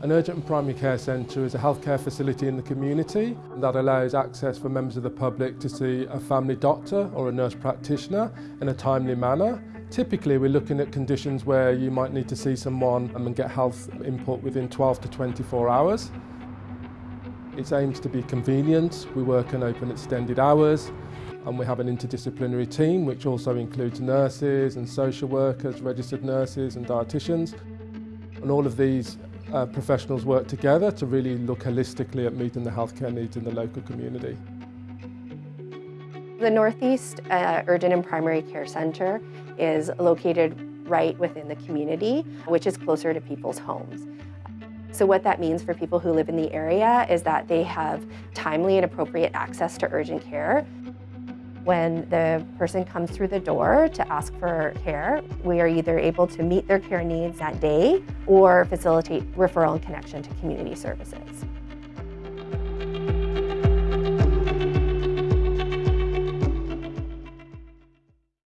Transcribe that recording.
An urgent and primary care centre is a healthcare facility in the community that allows access for members of the public to see a family doctor or a nurse practitioner in a timely manner. Typically we're looking at conditions where you might need to see someone and get health input within 12 to 24 hours. It aims to be convenient, we work and open extended hours and we have an interdisciplinary team which also includes nurses and social workers, registered nurses and dietitians. And all of these uh, professionals work together to really look holistically at meeting the healthcare needs in the local community. The Northeast uh, Urgent and Primary Care Center is located right within the community, which is closer to people's homes. So what that means for people who live in the area is that they have timely and appropriate access to urgent care when the person comes through the door to ask for care, we are either able to meet their care needs that day or facilitate referral and connection to community services.